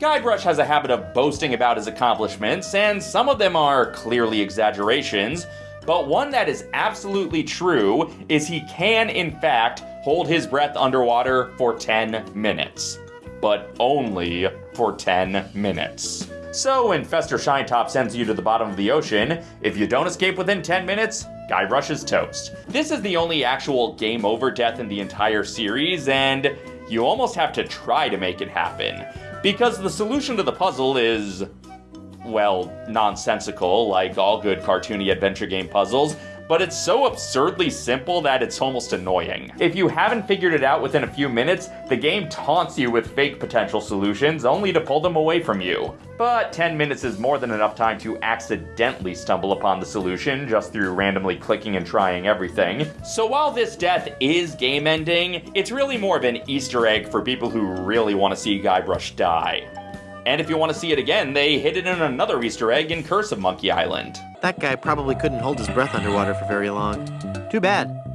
Guybrush has a habit of boasting about his accomplishments, and some of them are clearly exaggerations, but one that is absolutely true is he can, in fact, hold his breath underwater for 10 minutes. But only for 10 minutes. So when Fester ShineTop sends you to the bottom of the ocean, if you don't escape within 10 minutes, Guybrush is toast. This is the only actual game over death in the entire series, and you almost have to try to make it happen. Because the solution to the puzzle is, well, nonsensical, like all good cartoony adventure game puzzles, but it's so absurdly simple that it's almost annoying. If you haven't figured it out within a few minutes, the game taunts you with fake potential solutions only to pull them away from you. But 10 minutes is more than enough time to accidentally stumble upon the solution just through randomly clicking and trying everything. So while this death is game ending, it's really more of an Easter egg for people who really want to see Guybrush die. And if you want to see it again, they hid it in another Easter egg in Curse of Monkey Island. That guy probably couldn't hold his breath underwater for very long. Too bad.